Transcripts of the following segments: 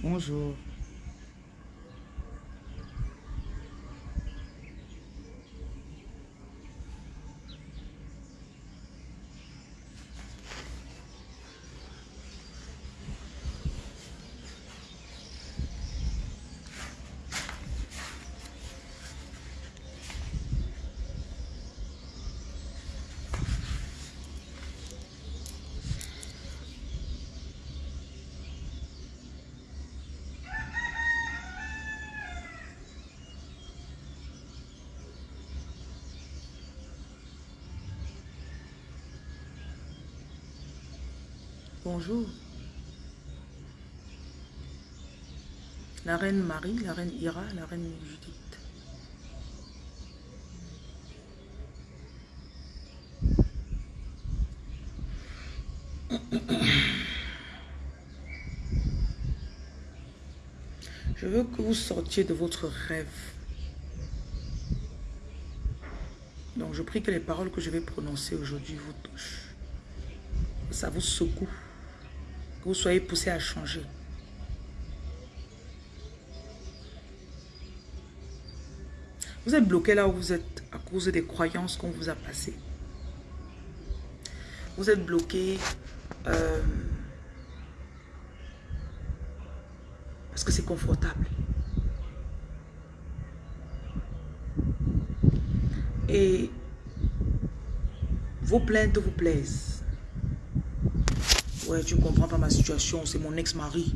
Bonjour. Bonjour. La reine Marie, la reine Ira, la reine Judith. Je veux que vous sortiez de votre rêve. Donc je prie que les paroles que je vais prononcer aujourd'hui vous touchent. Ça vous secoue vous soyez poussé à changer. Vous êtes bloqué là où vous êtes à cause des croyances qu'on vous a passées. Vous êtes bloqué euh, parce que c'est confortable. Et vos plaintes vous plaisent. Ouais, tu ne comprends pas ma situation, c'est mon ex-mari.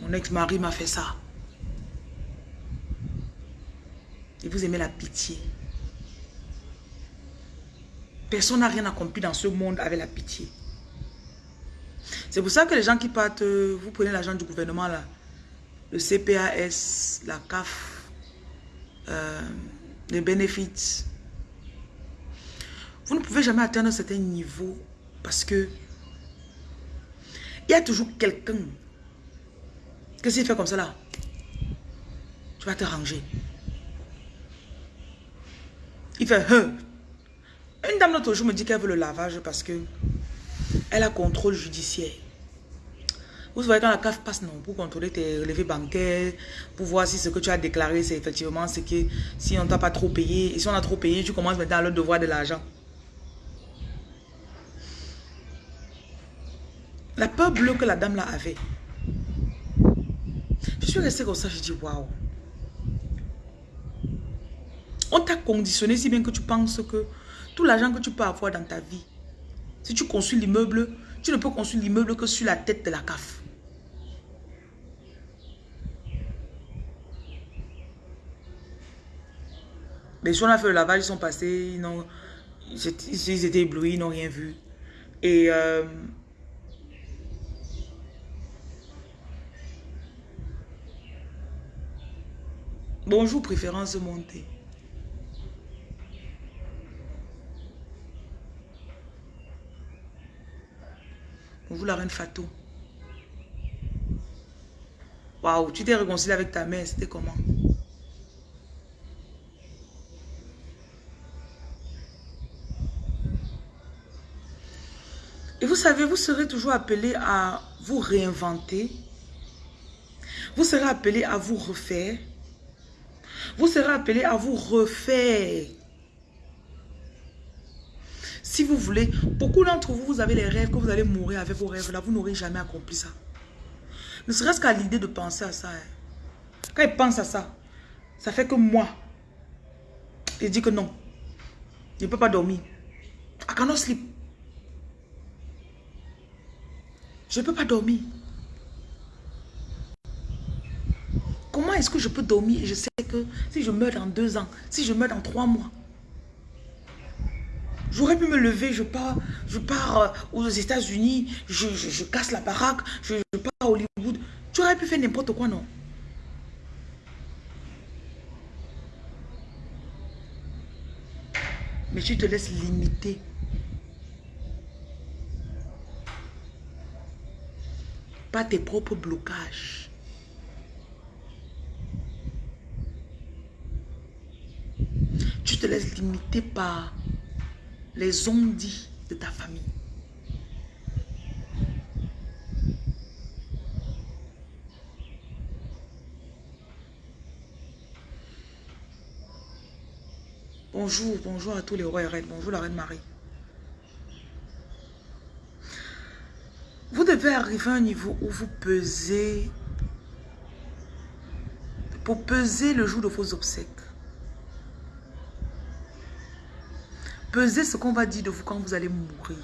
Mon ex-mari m'a fait ça. Et vous aimez la pitié. Personne n'a rien accompli dans ce monde avec la pitié. C'est pour ça que les gens qui partent, euh, vous prenez l'argent du gouvernement là, le CPAS, la CAF, euh, les bénéfices. Vous ne pouvez jamais atteindre un certain niveau parce que il y a toujours quelqu'un. Qu'est-ce qu'il fait comme ça là Tu vas te ranger. Il fait hein. Une dame l'autre jour me dit qu'elle veut le lavage parce que elle a contrôle judiciaire. Vous voyez quand la CAF passe, non, pour contrôler tes relevés bancaires, pour voir si ce que tu as déclaré, c'est effectivement ce que si on t'a pas trop payé, et si on a trop payé, tu commences maintenant à leur devoir de l'argent. La peur bleue que la dame là avait. Je suis restée comme ça, je dis waouh. On t'a conditionné si bien que tu penses que tout l'argent que tu peux avoir dans ta vie, si tu construis l'immeuble, tu ne peux construire l'immeuble que sur la tête de la CAF. Les gens ont fait le lavage, ils sont passés, ils, ils étaient éblouis, ils n'ont rien vu. Et euh, Bonjour, préférence montée. Bonjour, la reine Fatou. Waouh, tu t'es réconcilié avec ta mère, c'était comment? Et vous savez, vous serez toujours appelé à vous réinventer. Vous serez appelé à vous refaire. Vous serez appelé à vous refaire. Si vous voulez, beaucoup d'entre vous, vous avez les rêves que vous allez mourir avec vos rêves là, vous n'aurez jamais accompli ça. Ne serait-ce qu'à l'idée de penser à ça. Hein. Quand il pense à ça, ça fait que moi, il dit que non, je ne peux pas dormir. I cannot sleep. Je ne peux pas dormir. Comment est-ce que je peux dormir et je sais que si je meurs dans deux ans, si je meurs dans trois mois, j'aurais pu me lever, je pars, je pars euh, aux États-Unis, je, casse la baraque, je, pars à Hollywood. Tu aurais pu faire n'importe quoi, non? Mais tu te laisses limiter. Pas tes propres blocages. Tu te laisses limiter par les ondits de ta famille. Bonjour, bonjour à tous les rois et reines, bonjour la reine Marie. Vous devez arriver à un niveau où vous pesez, pour peser le jour de vos obsèques. Pesez ce qu'on va dire de vous quand vous allez mourir.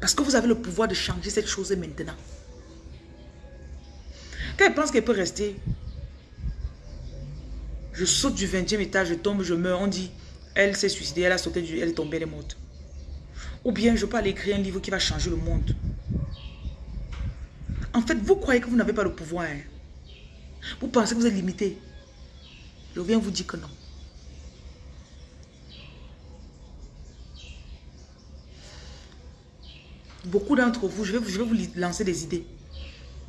Parce que vous avez le pouvoir de changer cette chose maintenant. Quand elle pense qu'elle peut rester, je saute du 20e étage, je tombe, je meurs, on dit, elle s'est suicidée, elle a sauté, du, elle est tombée, elle est morte. Ou bien je peux aller écrire un livre qui va changer le monde. En fait, vous croyez que vous n'avez pas le pouvoir. Hein? Vous pensez que vous êtes limité. Je viens vous dire que non. Beaucoup d'entre vous, je vais, vous lancer des idées.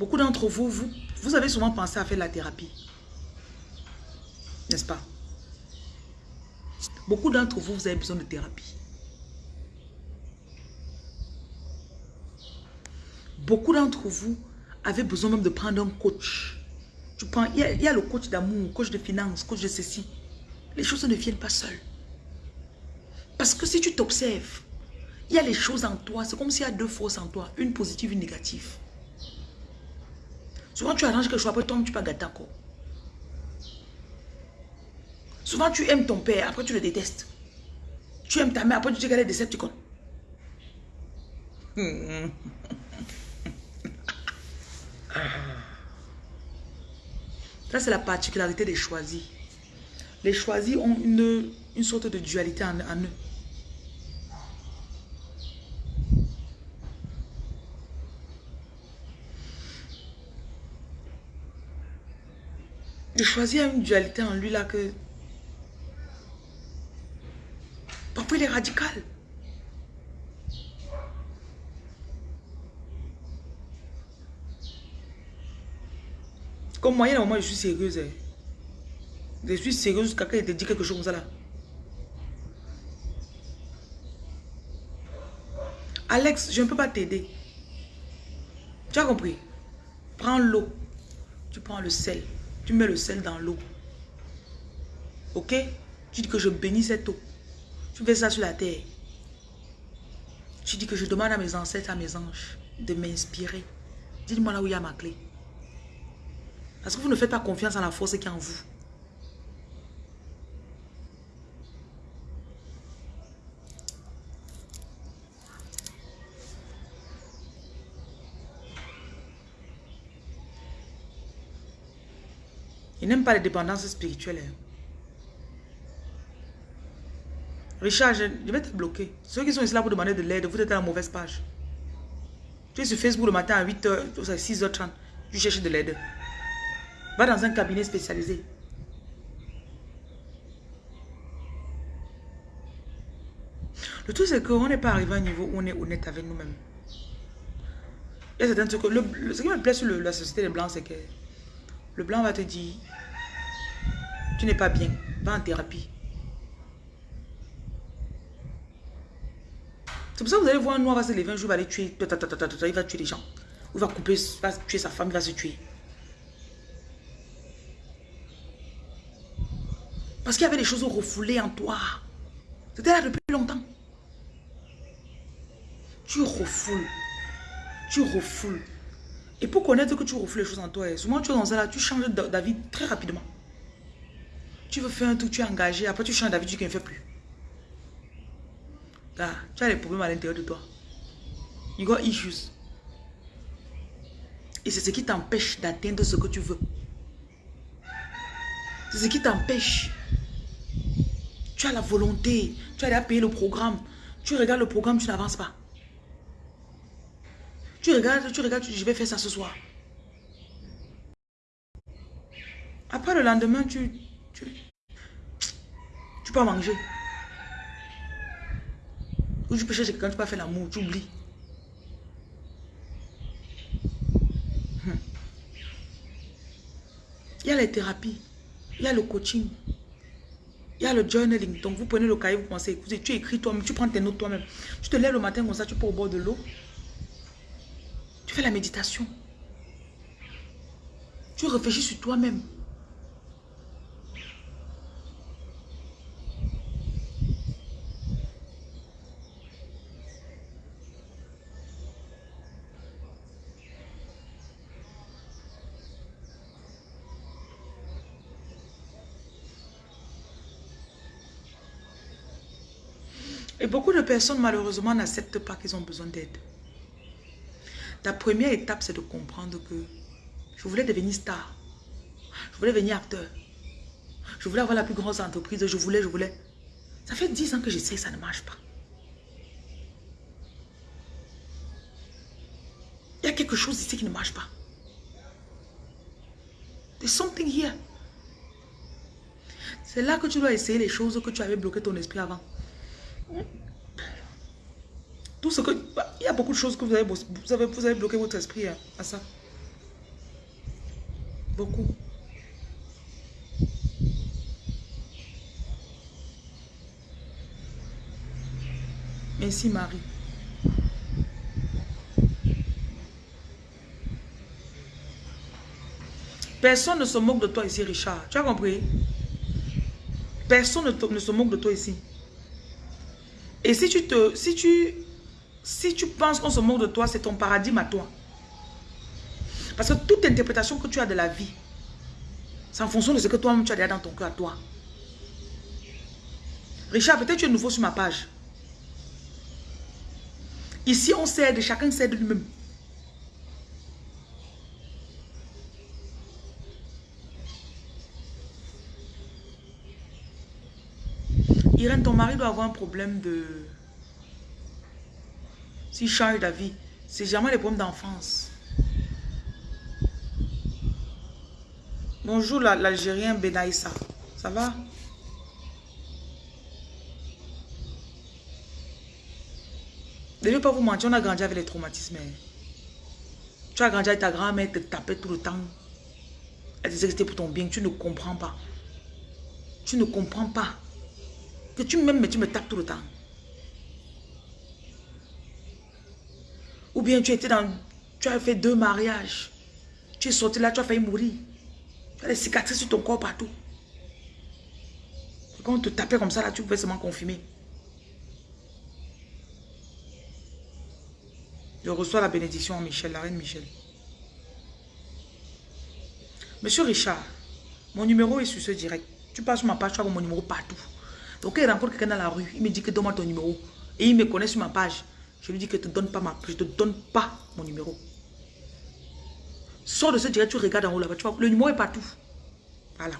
Beaucoup d'entre vous, vous, vous avez souvent pensé à faire la thérapie. N'est-ce pas? Beaucoup d'entre vous, vous avez besoin de thérapie. Beaucoup d'entre vous avez besoin même de prendre un coach. Prends, il, y a, le coach d'amour, coach de finance, coach de ceci. Les choses ne viennent pas seules. Parce que si tu t'observes, il y a les choses en toi. C'est comme s'il y a deux forces en toi. Une positive, une négative. Souvent, tu arranges quelque chose, après, toi, tu pas gâter encore. Souvent, tu aimes ton père, après, tu le détestes. Tu aimes ta mère, après, tu dis qu'elle est décepticon. Ça, c'est la particularité des choisis. Les choisis ont une, une sorte de dualité en, eux. Le choisi a une dualité en lui là que... Parfois il est radical. Comme moi, il y a un moment, je suis sérieuse. Hein. Je suis sérieuse, quelqu'un te dit quelque chose comme ça là? Alex, je ne peux pas t'aider. Tu as compris? Prends l'eau. Tu prends le sel. Tu mets le sel dans l'eau. Ok? Tu dis que je bénis cette eau. Tu fais ça sur la terre. Tu dis que je demande à mes ancêtres, à mes anges, de m'inspirer. Dis-moi là où il y a ma clé. Parce que vous ne faites pas confiance en la force qui est en vous. Il n'aime pas les dépendances spirituelles. Hein. Richard, je vais te bloquer. Ceux qui sont ici là pour demander de l'aide, vous êtes à la mauvaise page. Tu es sur Facebook le matin à 8h, 6h30. Tu cherches de l'aide. Va dans un cabinet spécialisé. Le tout, c'est qu'on n'est pas arrivé à un niveau où on est honnête avec nous-mêmes. Il y a certains trucs. Ce qui me plaît sur la société des Blancs, c'est que le Blanc va te dire Tu n'es pas bien, va en thérapie. C'est pour ça que vous allez voir un noir va se lever un jour, il va aller tuer, il va tuer les gens. Il va couper, il va tuer sa femme, il va se tuer. Parce qu'il y avait des choses refoulées en toi. C'était là depuis longtemps. Tu refoules. Tu refoules. Et pour connaître que tu refoules les choses en toi, souvent tu es dans ça là, tu changes d'avis très rapidement. Tu veux faire un truc, tu es engagé, après tu changes d'avis, tu ne fais plus. Tu as des problèmes à l'intérieur de toi. You got issues. Et c'est ce qui t'empêche d'atteindre ce que tu veux. C'est ce qui t'empêche tu as la volonté. Tu as déjà payé le programme. Tu regardes le programme, tu n'avances pas. Tu regardes, tu regardes, tu dis, je vais faire ça ce soir. Après le lendemain, tu, tu, tu peux manger. Ou tu peux chercher quelqu'un, tu peux faire l'amour, tu oublies. Hmm. Il y a les thérapies, il y a le coaching, il y a le journaling. Donc, vous prenez le cahier, vous pensez écouter. Tu écris toi-même, tu prends tes notes toi-même. Tu te lèves le matin comme ça, tu peux au bord de l'eau. Tu fais la méditation. Tu réfléchis sur toi-même. Beaucoup de personnes, malheureusement, n'acceptent pas qu'ils ont besoin d'aide. La première étape, c'est de comprendre que je voulais devenir star. Je voulais devenir acteur. Je voulais avoir la plus grosse entreprise. Je voulais, je voulais. Ça fait 10 ans que j'essaie, ça ne marche pas. Il y a quelque chose ici qui ne marche pas. There's something here. C'est là que tu dois essayer les choses que tu avais bloqué ton esprit avant. Tout ce que... Il y a beaucoup de choses que vous avez, vous avez, vous avez bloqué votre esprit à ça. Beaucoup. Merci Marie. Personne ne se moque de toi ici, Richard. Tu as compris? Personne ne, se moque de toi ici. Et si tu te, si tu, si tu penses qu'on se moque de toi, c'est ton paradigme à toi. Parce que toute interprétation que tu as de la vie, c'est en fonction de ce que toi-même tu as déjà dans ton cœur à toi. Richard, peut-être tu es nouveau sur ma page. Ici, on s'aide, chacun s'aide lui-même. Irène, ton mari doit avoir un problème de... S'il change d'avis, c'est jamais les problèmes d'enfance. Bonjour l'Algérien Benaïssa. Ça va? Ne vais pas vous mentir, on a grandi avec les traumatismes. Hein. Tu as grandi avec ta grand-mère, te tapait tout le temps. Elle disait que c'était pour ton bien. Tu ne comprends pas. Tu ne comprends pas tu m'aimes, mais tu me tapes tout le temps. Ou bien tu étais dans... Tu as fait deux mariages. Tu es sorti là, tu as failli mourir. Tu as des cicatrices sur ton corps partout. quand on te tapait comme ça, là, tu pouvais seulement confirmer. Je reçois la bénédiction en Michel, la reine Michel. Monsieur Richard, mon numéro est sur ce direct. Tu passes sur ma page, tu as mon numéro partout. Donc il rencontre quelqu'un dans la rue, il me dit que donne-moi ton numéro. Et il me connaît sur ma page. Je lui dis que je ne te donne pas ma je te donne pas mon numéro. Sors de ce direct, tu regardes en haut là-bas. Le numéro est partout. Voilà.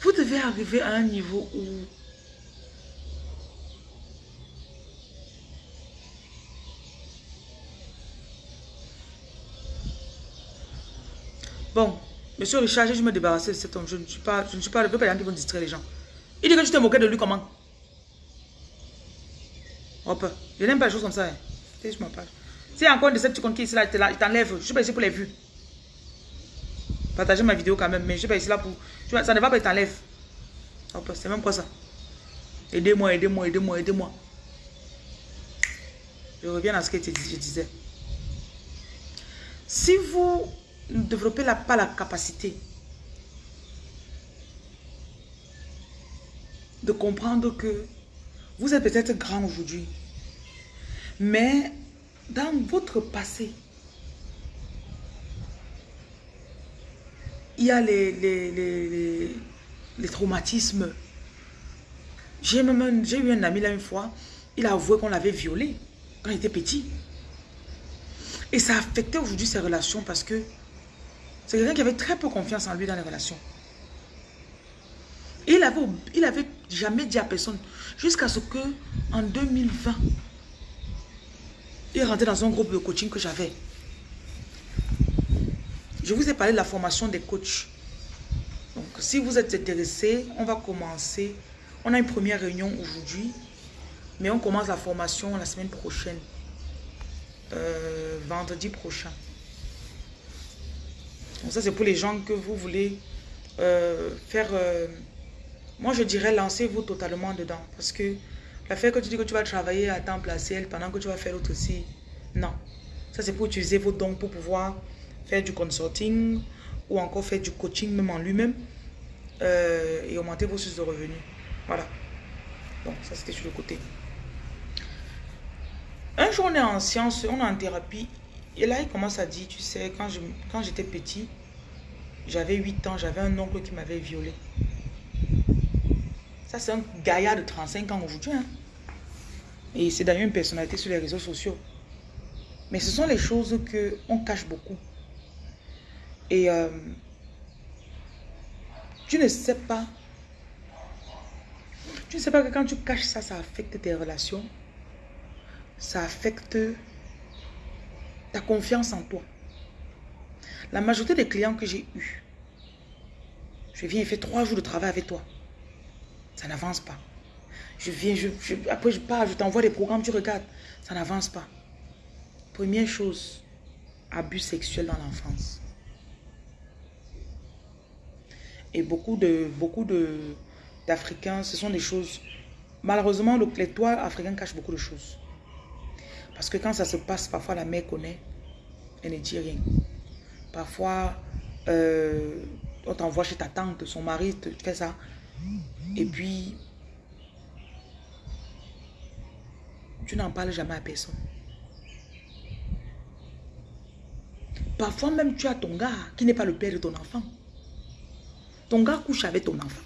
Vous devez arriver à un niveau où Bon, monsieur Richard, je me débarrasser de cet homme. Je ne suis pas, je ne suis pas le peuple qui vont distraire les gens. Il dit que tu t'es moqué de lui comment? Hop, je n'aime pas les choses comme ça. Hein. Je page. Si encore de cette qui ici là, je t'enlève. Je suis pas ici pour les vues. Partagez ma vidéo quand même, mais je suis pas ici là pour. Ça ne va pas, t'enlève. Hop, c'est même quoi ça Aidez-moi, aidez-moi, aidez-moi, aidez-moi. Je reviens à ce que je disais. Si vous ne développez la, pas la capacité de comprendre que vous êtes peut-être grand aujourd'hui, mais dans votre passé, il y a les, les, les, traumatismes. J'ai eu un ami là une fois, il a avoué qu'on l'avait violé quand il était petit. Et ça a affecté aujourd'hui ses relations parce que c'est quelqu'un qui avait très peu confiance en lui dans les relations. il avait, il avait jamais dit à personne, jusqu'à ce que en 2020, il est rentré dans un groupe de coaching que j'avais. Je vous ai parlé de la formation des coachs. Donc, si vous êtes intéressé, on va commencer. On a une première réunion aujourd'hui, mais on commence la formation la semaine prochaine, euh, vendredi prochain. Donc ça, c'est pour les gens que vous voulez euh, faire... Euh, moi, je dirais, lancez-vous totalement dedans. Parce que l'affaire que tu dis que tu vas travailler à temps partiel pendant que tu vas faire l'autre aussi, non. Ça, c'est pour utiliser vos dons pour pouvoir faire du consulting ou encore faire du coaching même en lui-même euh, et augmenter vos sources de revenus. Voilà. Donc, ça, c'était sur le côté. Un jour, on est en science, on est en thérapie Et là, il commence à dire, tu sais, quand j'étais quand petit, j'avais 8 ans, j'avais un oncle qui m'avait violé. Ça, c'est un gaillard de 35 ans aujourd'hui. Hein. Et c'est d'ailleurs une personnalité sur les réseaux sociaux. Mais ce sont les choses qu'on cache beaucoup. Et euh, tu ne sais pas. Tu ne sais pas que quand tu caches ça, ça affecte tes relations. Ça affecte ta confiance en toi. La majorité des clients que j'ai eus, je viens et fais trois jours de travail avec toi. Ça n'avance pas. Je viens, après je pars, je t'envoie des programmes, tu regardes. Ça n'avance pas. Première chose, abus sexuel dans l'enfance. Et beaucoup de beaucoup d'Africains, ce sont des choses... Malheureusement, le, les toits africains cachent beaucoup de choses. Parce que quand ça se passe, parfois la mère connaît, elle ne dit rien. Parfois, euh, on t'envoie chez ta tante, son mari te fait ça. Et puis, tu n'en parles jamais à personne. Parfois même, tu as ton gars qui n'est pas le père de ton enfant. Ton gars couche avec ton enfant.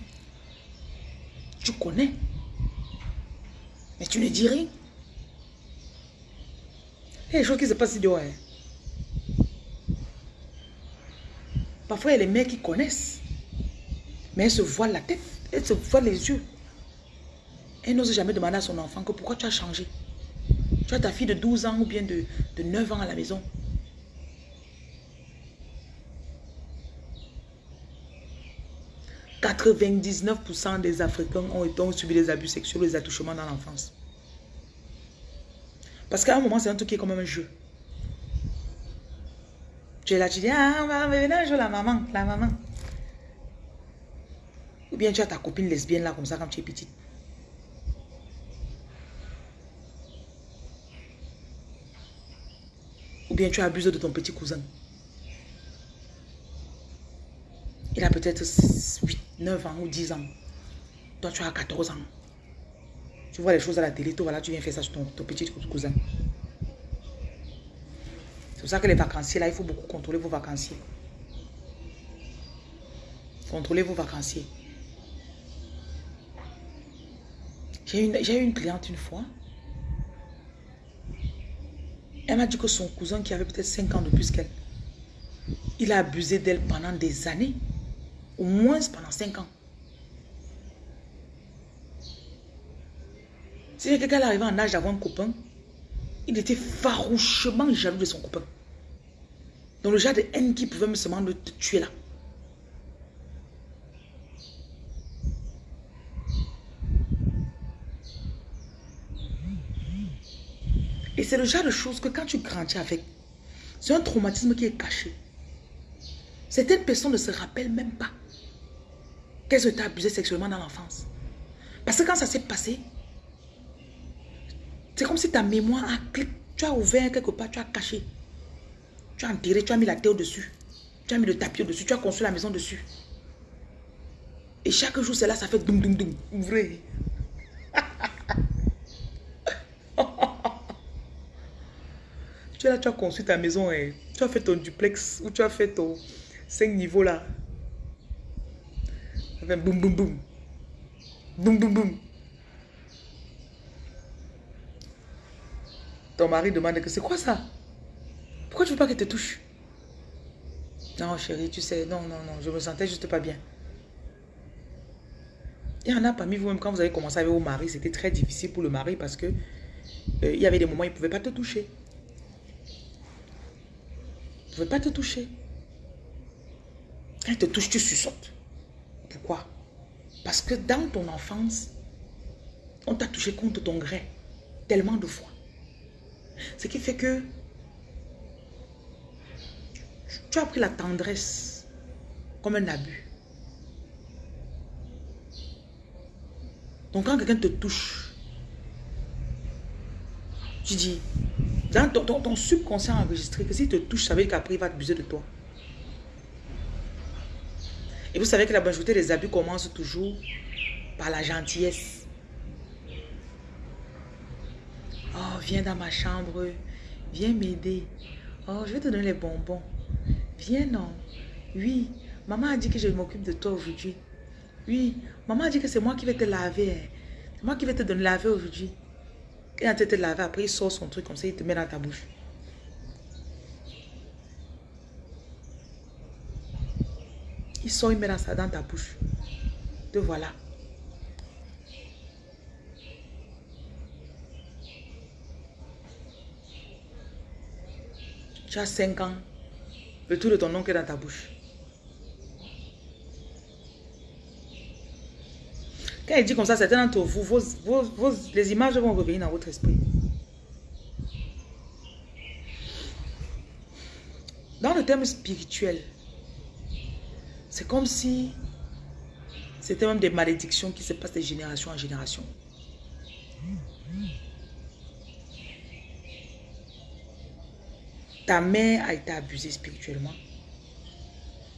Tu connais. Mais tu ne dis rien. Il y a des choses qui se passent ici Hein. Parfois, il y a les mères qui connaissent. Mais elles se voient la tête. Elles se voient les yeux. Elle n'ose jamais demander à son enfant que pourquoi tu as changé. Tu as ta fille de 12 ans ou bien de, de 9 ans à la maison. « 99% des Africains ont, subi des abus sexuels des attouchements dans l'enfance. Parce qu'à un moment, c'est un truc qui est comme un jeu. Tu es là, tu dis, ah, venez jouer la maman, la maman. Ou bien tu as ta copine lesbienne là, comme ça, quand tu es petite. Ou bien tu abusé de ton petit cousin. Il a peut-être 8, 9 ans ou 10 ans. Toi, tu as 14 ans. Tu vois les choses à la télé, toi, voilà, tu viens faire ça sur ton, petit cousin. C'est pour ça que les vacanciers, là, il faut beaucoup contrôler vos vacanciers. Contrôlez vos vacanciers. J'ai eu une cliente une fois. Elle m'a dit que son cousin, qui avait peut-être 5 ans de plus qu'elle, il a abusé d'elle pendant des années. Au moins pendant 5 ans. Si quelqu'un arrivait en âge d'avoir un copain, il était farouchement jaloux de son copain. Dans le genre de haine qui pouvait me seulement le tuer là. Et c'est le genre de choses que quand tu grandis avec, c'est un traumatisme qui est caché. Certaines personnes ne se rappellent même pas qu'elles ont été abusées sexuellement dans l'enfance. Parce que quand ça s'est passé, c'est comme si ta mémoire a cliqué. Tu as ouvert quelque part, tu as caché. Tu as enterré, tu as mis la terre dessus. Tu as mis le tapis dessus, tu as construit la maison dessus. Et chaque jour, c'est là, ça fait doum doum doum. Ouvrez. tu es là, tu as construit ta maison. et Tu as fait ton duplex ou tu as fait ton 5 niveaux là. Ça fait boum boum boum. Boum boum boum. Ton mari demande que c'est quoi ça? Pourquoi tu veux pas qu'elle te touche? Non chérie, tu sais, non, non, non, je me sentais juste pas bien. Il y en a parmi vous-même, quand vous avez commencé avec vos maris, c'était très difficile pour le mari parce que euh, il y avait des moments il pouvait pas te toucher. Il ne pouvait pas te toucher. Quand te touche, tu suçotes. Pourquoi? Parce que dans ton enfance, on t'a touché contre ton gré tellement de fois. Ce qui fait que tu as pris la tendresse comme un abus. Donc quand quelqu'un te touche, tu dis, dans ton, ton, subconscient enregistré que s'il te touche, ça veut dire qu'après il va abuser de toi. Et vous savez que la majorité des abus commence toujours par la gentillesse. Oh, viens dans ma chambre. Viens m'aider. Oh, je vais te donner les bonbons. Viens, non. Oui, maman a dit que je m'occupe de toi aujourd'hui. Oui, maman a dit que c'est moi qui vais te laver. hein. C'est moi qui vais te donner laver aujourd'hui. Et tu te laver, après il sort son truc comme ça, il te met dans ta bouche. Il sort, il met dans, ça, dans ta bouche. Te voilà. Tu as 5 ans. Le tout de ton oncle est dans ta bouche. Quand il dit comme ça, certains d'entre vous, les images vont revenir dans votre esprit. Dans le terme spirituel, c'est comme si c'était même des malédictions qui se passent de génération en génération. Ta mère a été abusée spirituellement,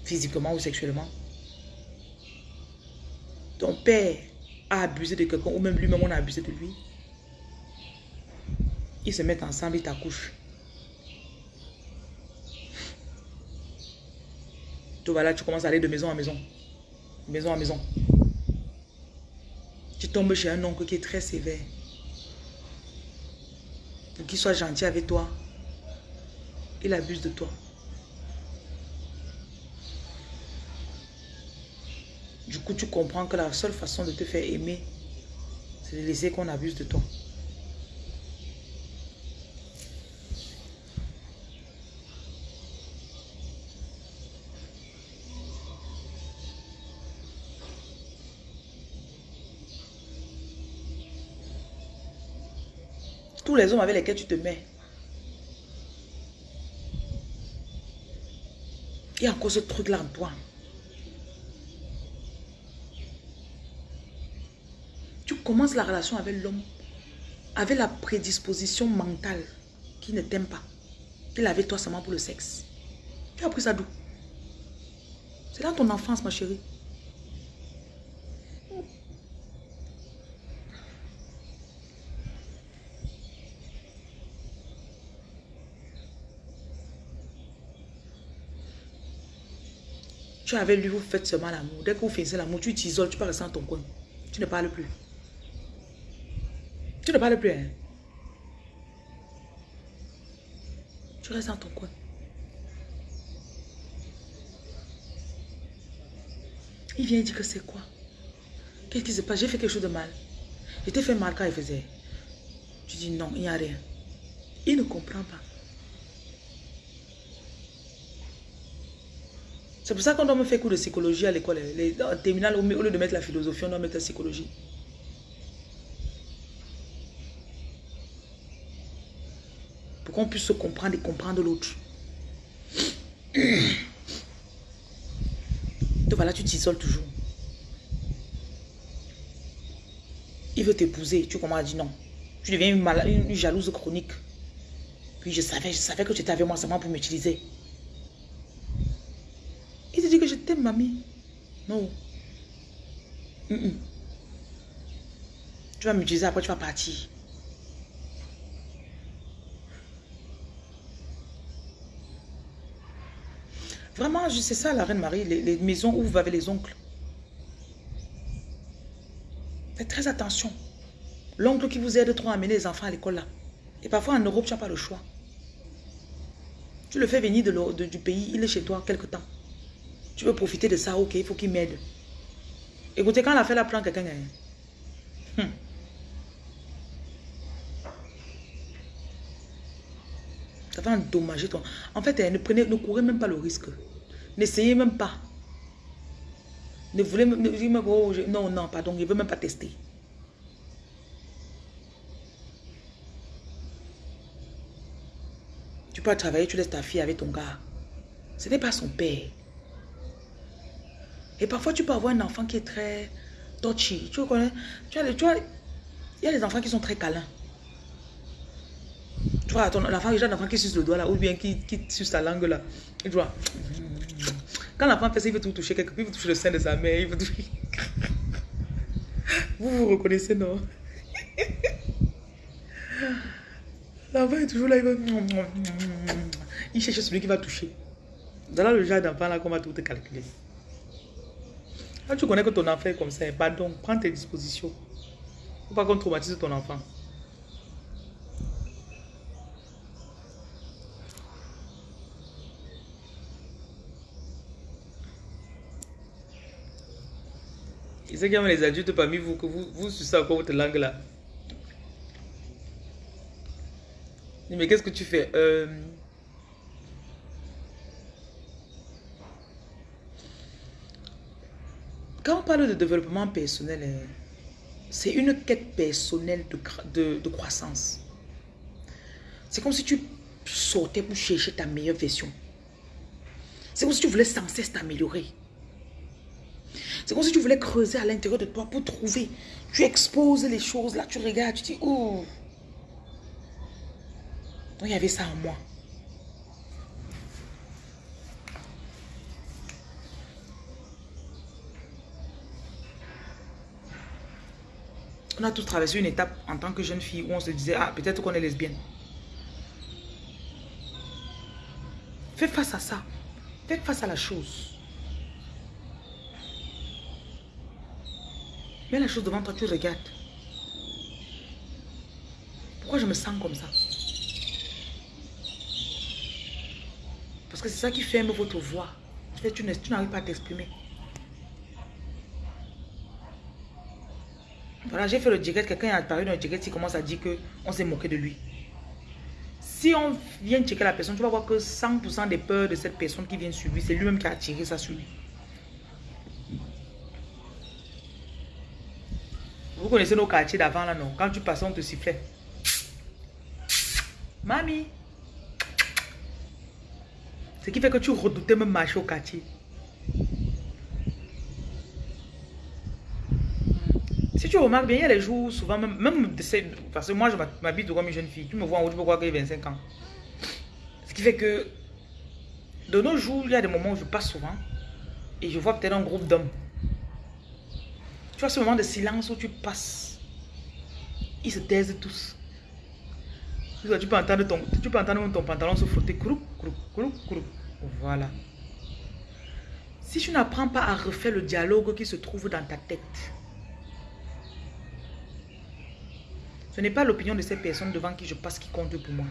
physiquement ou sexuellement. Ton père a abusé de quelqu'un ou même lui-même on a abusé de lui. Ils se mettent ensemble, ils t'accouchent. Tu vas là, tu commences à aller de maison en maison. Maison en maison. Tu tombes chez un oncle qui est très sévère. Pour qu'il soit gentil avec toi, il abuse de toi. Du coup, tu comprends que la seule façon de te faire aimer, c'est de laisser qu'on abuse de toi. Tous les hommes avec lesquels tu te mets, y a encore ce truc-là en toi. Tu commences la relation avec l'homme avec la prédisposition mentale qui ne t'aime pas. Qu'il avait toi seulement pour le sexe. Tu as pris ça d'où? C'est dans ton enfance, ma chérie. Tu es avec lui, vous faites seulement l'amour. Dès que vous finissez l'amour, tu t'isoles, tu peux rester dans ton coin. Tu ne parles plus. Tu ne parles plus, hein? Tu restes dans ton coin. Il vient dire que c'est quoi? Qu'est-ce qui se passe? J'ai fait quelque chose de mal. Je t'ai fait mal quand il faisait. Tu dis non, il n'y a rien. Il ne comprend pas. C'est pour ça qu'on doit me faire cours de psychologie à l'école. En terminale, au lieu de mettre la philosophie, on doit mettre la psychologie. Pour qu'on puisse se comprendre et comprendre l'autre. Donc voilà, tu t'isoles toujours. Il veut t'épouser. Tu commences à dire non. Tu deviens une jalouse chronique. Puis je savais, je savais que tu étais avec moi seulement pour m'utiliser. Il te dit que je t'aime, mamie. Non. Tu vas m'utiliser, après tu vas partir. Vraiment, sais ça, la Reine Marie, les, maisons où vous avez les oncles. Faites très attention. L'oncle qui vous aide trop à amener les enfants à l'école là. Et parfois en Europe, tu n'as pas le choix. Tu le fais venir de- du pays, il est chez toi quelque temps. Tu veux profiter de ça, ok, il faut qu'il m'aide. Écoutez, quand la fait la prend quelqu'un, hein, hum. ça va endommager ton... En fait, hein, ne, prenez, ne courez même pas le risque. N'essayez même pas. Ne voulez même... oh, je- non, non, pardon, il ne veut même pas tester. Tu peux travailler, tu laisses ta fille avec ton gars. Ce n'est pas son père. Et parfois, tu peux avoir un enfant qui est très touchy. Tu connais? Tu as, tu as- Il y a des enfants qui sont très câlins. Tu vois, ton enfant, il y a un enfant qui suce le doigt là, ou bien qui, qui suce la langue là. Tu vois. Quand l'enfant fait ça, il veut tout toucher quelque il veut toucher le sein de sa mère, il veut. Vous vous reconnaissez, non? L'enfant est toujours là, il veut. il cherche celui qui va toucher. Dans le genre d'enfant là qu'on va tout calculer. Quand tu connais que ton enfant est comme ça, pardon, prends tes dispositions. Faut pas qu'on traumatise ton enfant. Et ceux qui aiment les adultes parmi vous, que vous, vous sucez encore votre langue là. Mais qu'est-ce que tu fais? Euh... Quand on parle de développement personnel, hein, c'est une quête personnelle de, de, croissance. C'est comme si tu sortais pour chercher ta meilleure version. C'est comme si tu voulais sans cesse t'améliorer. C'est comme si tu voulais creuser à l'intérieur de toi pour trouver. Tu exposes les choses, là tu regardes, tu dis, oh. Il y avait ça en moi. On a tous traversé une étape en tant que jeune fille où on se disait, ah, peut-être qu'on est lesbienne. Fais face à ça. Fais face à la chose. Mets la chose devant toi, tu regardes. Pourquoi je me sens comme ça? Parce que c'est ça qui ferme votre voix. Tu, n'arrives pas à t'exprimer. Voilà, j'ai fait le direct, quelqu'un est apparu dans le direct, il commence à dire qu'on s'est moqué de lui. Si on vient checker la personne, tu vas voir que 100% des peurs de cette personne qui vient sur lui, c'est lui-même qui a attiré ça sur lui. Vous connaissez nos quartiers d'avant là, non? Quand tu passes, on te sifflait. Mamie. Ce qui fait que tu redoutais même marcher au quartier? Tu remarques bien, il y a les jours souvent, même, même parce que moi je m'habite comme une jeune fille, tu me vois en haut, tu peux croire y a 25 ans. Ce qui fait que de nos jours, il y a des moments où je passe souvent et je vois peut-être un groupe d'hommes. Tu vois ce moment de silence où tu passes. Ils se taisent tous. Tu peux entendre ton, tu peux entendre ton pantalon se frotter. Voilà. Si tu n'apprends pas à refaire le dialogue qui se trouve dans ta tête, Ce n'est pas l'opinion de ces personnes devant qui je passe qui compte pour moi.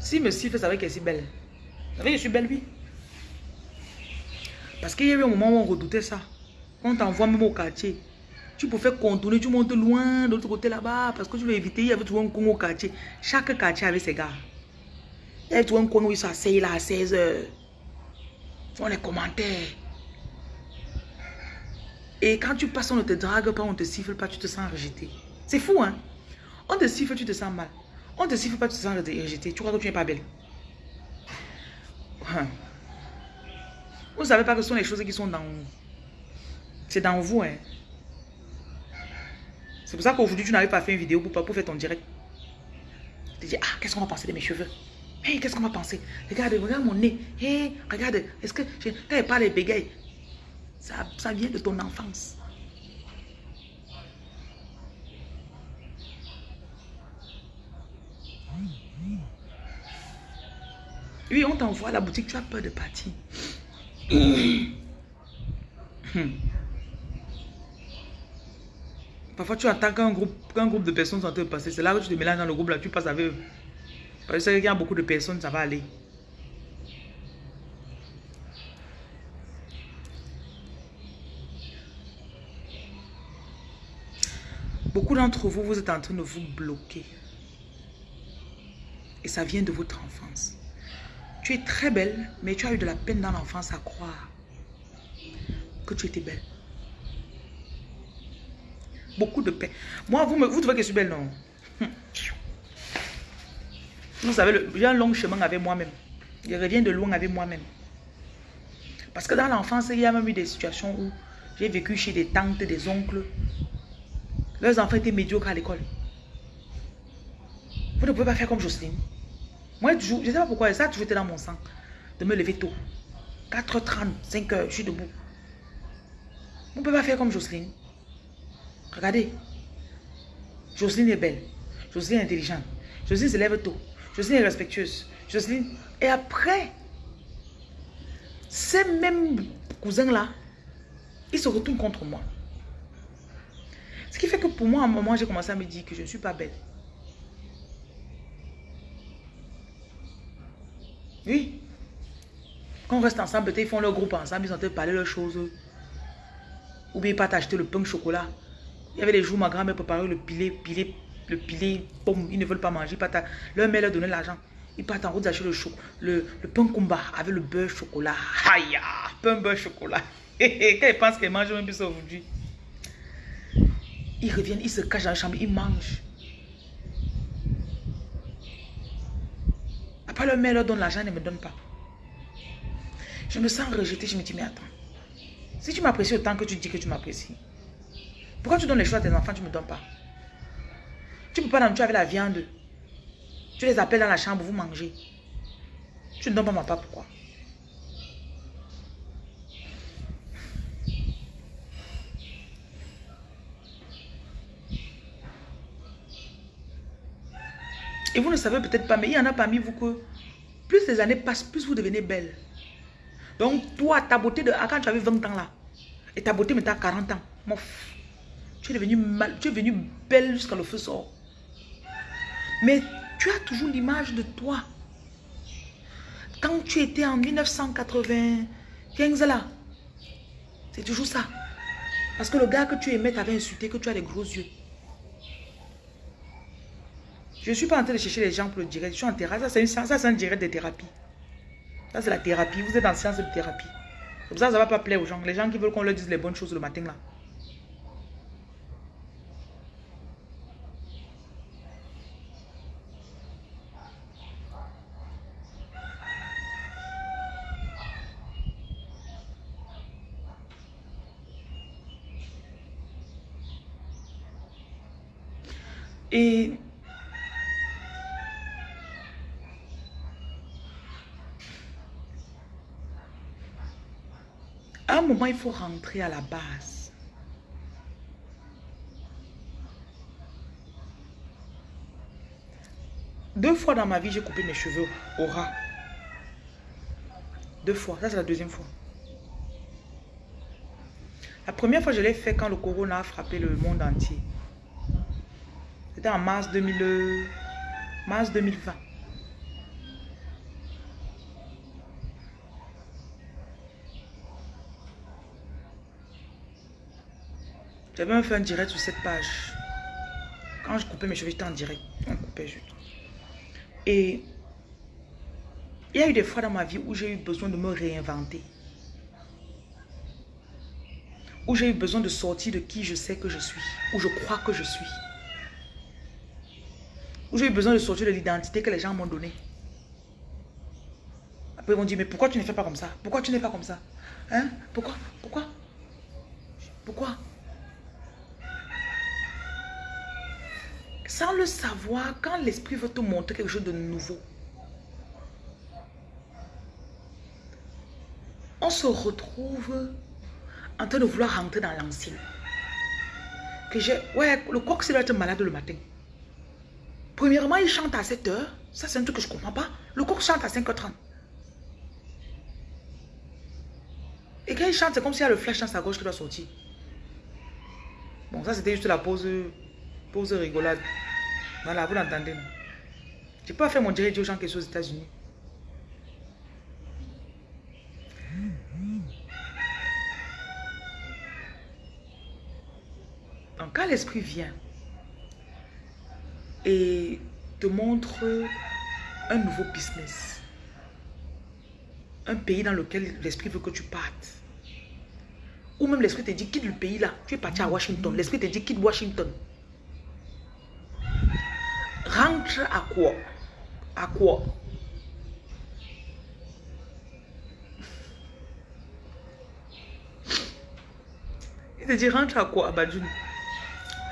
Si me siffle, ça veut qu'elle est si belle. Ça veut que je suis belle, oui. Parce qu'il y a eu un moment où on redoutait ça. On t'envoie même au quartier. Tu faire contourner, tu montes loin de l'autre côté là-bas parce que tu veux éviter, il y avait toujours un con au quartier. Chaque quartier avait ses gars. Il y avait toujours un con où ils s'asseyent là à 16 heures. Ils font les commentaires. Et quand tu passes, on ne te drague pas, on ne te siffle pas, tu te sens rejeté. C'est fou, hein? On te siffle, tu te sens mal. On te siffle pas, tu te sens rejeté. Tu crois que tu n'es pas belle. Hein. Vous ne savez pas que ce sont les choses qui sont dans. C'est dans vous, hein? C'est pour ça qu'aujourd'hui, tu n'arrives pas à faire une vidéo pour, pour faire ton direct. Tu dis, ah, qu'est-ce qu'on va penser de mes cheveux? Hey, qu'est-ce qu'on va penser? Regarde, regarde mon nez. Hey, regarde, est-ce que... Quand elle parle, elle bégaye. Ça, vient de ton enfance. Oui, on t'envoie à la boutique, tu as peur de partir. Parfois, tu attends qu'un groupe, groupe de personnes sont en train de passer. C'est là que tu te mélanges dans le groupe, là, tu passes avec eux. Parce qu'il y a beaucoup de personnes, ça va aller. Beaucoup d'entre vous, vous êtes en train de vous bloquer. Et ça vient de votre enfance. Tu es très belle, mais tu as eu de la peine dans l'enfance à croire que tu étais belle. Beaucoup de peine. Moi, vous, me, vous trouvez que je suis belle, non? Vous savez, j'ai un long chemin avec moi-même. Je reviens de loin avec moi-même. Parce que dans l'enfance, il y a même eu des situations où j'ai vécu chez des tantes, des oncles, leurs enfants étaient médiocres à l'école. Vous ne pouvez pas faire comme Jocelyne. Moi, je ne sais pas pourquoi, ça a toujours été dans mon sang. De me lever tôt. 4h30, 5h, je suis debout. Vous ne pouvez pas faire comme Jocelyne. Regardez. Jocelyne est belle. Jocelyne est intelligente. Jocelyne se lève tôt. Jocelyne est respectueuse. Jocelyne. Et après, ces mêmes cousins-là, ils se retournent contre moi. Ce qui fait que pour moi, à un moment, j'ai commencé à me dire que je ne suis pas belle. Oui. Quand on reste ensemble, ils font leur groupe ensemble, ils de parler leurs choses. Ou bien ils partent acheter le pain chocolat. Il y avait des jours, ma grand-mère préparait le pilé, pilé, le pomme. Ils ne veulent pas manger. Ils leur mère leur donnait l'argent. Ils partent en route d'acheter le, le, le pain combat avec le beurre chocolat. Aïe, pain beurre chocolat. Quand ils pensent qu'ils mangent même plus aujourd'hui. Ils reviennent, ils se cachent dans la chambre, ils mangent. Après, leur mère leur donne l'argent, elle ne me donne pas. Je me sens rejetée, je me dis, mais attends. Si tu m'apprécies autant que tu dis que tu m'apprécies, pourquoi tu donnes les choses à tes enfants, tu ne me donnes pas? Tu ne peux pas dans avec la viande. Tu les appelles dans la chambre, vous mangez. Tu ne donnes pas ma part, pourquoi? Et vous ne savez peut-être pas, mais il y en a parmi vous que plus les années passent, plus vous devenez belle. Donc toi, ta beauté de quand tu avais 20 ans là, et ta beauté maintenant à 40 ans, tu es devenue tu es devenue belle jusqu'à le feu sort. Mais tu as toujours l'image de toi. Quand tu étais en 1995 là, c'est toujours ça. Parce que le gars que tu aimais t'avait insulté que tu as des gros yeux. Je ne suis pas en train de chercher les gens pour le direct. Je suis en thérapie. Ça, c'est un direct de thérapie. Ça, c'est la thérapie. Vous êtes en séance de thérapie. Comme ça, ça ne va pas plaire aux gens. Les gens qui veulent qu'on leur dise les bonnes choses le matin, là. Et il faut rentrer à la base. Deux fois dans ma vie, j'ai coupé mes cheveux au ras. Deux fois. Ça, c'est la deuxième fois. La première fois, je l'ai fait quand le corona a frappé le monde entier. C'était en mars, 2000, mars 2020. J'avais même fait un direct sur cette page. Quand je coupais mes cheveux, j'étais en direct. On coupait juste. Et il y a eu des fois dans ma vie où j'ai eu besoin de me réinventer. Où j'ai eu besoin de sortir de qui je sais que je suis. Où je crois que je suis. Où j'ai eu besoin de sortir de l'identité que les gens m'ont donnée. Après, ils vont dire, mais pourquoi tu ne fais pas comme ça? Pourquoi tu n'es pas comme ça? Hein? Pourquoi? Pourquoi? Pourquoi? Sans le savoir, quand l'esprit veut te montrer quelque chose de nouveau, on se retrouve en train de vouloir rentrer dans l'ancien. Que j'ai, ouais, le coq, c'est être malade le matin. Premièrement, il chante à 7 heures. Ça, c'est un truc que je ne comprends pas. Le coq chante à 5h30. Et quand il chante, c'est comme s'il y a le flash dans sa gauche qui doit sortir. Bon, ça, c'était juste la pause Rigolade. Voilà, vous l'entendez. Peux pas faire mon direct aux gens qui sont aux États-Unis. Donc, quand l'esprit vient et te montre un nouveau business, un pays dans lequel l'esprit veut que tu partes, ou même l'esprit te dit quitte le pays là, tu es parti à Washington, l'esprit te dit quitte Washington. À quoi À quoi Il te dit rentre à quoi à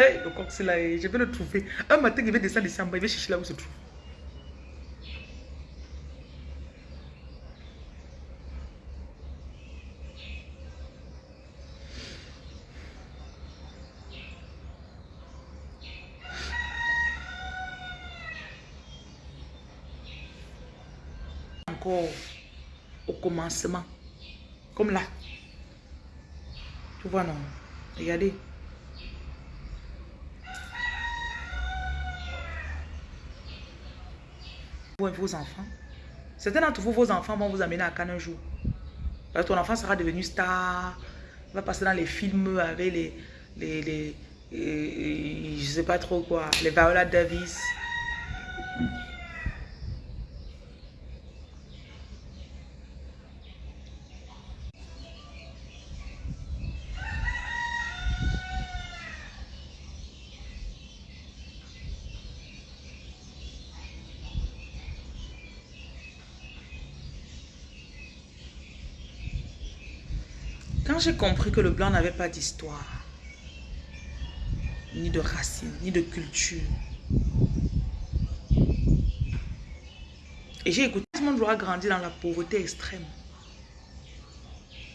Hey, le coq c'est là, je vais le trouver. Un matin, il va descendre ici en bas, il va chercher là où se trouve. Au commencement. Comme là. Tu vois, non? Regardez. Vos enfants. Certains d'entre vous, vos enfants vont vous amener à Cannes un jour. ton enfant sera devenu star. va passer dans les films avec les... les, les, je sais pas trop quoi. Les Viola Davis. J'ai compris que le blanc n'avait pas d'histoire, ni de racines, ni de culture, et j'ai écouté, tout le monde doit grandir dans la pauvreté extrême.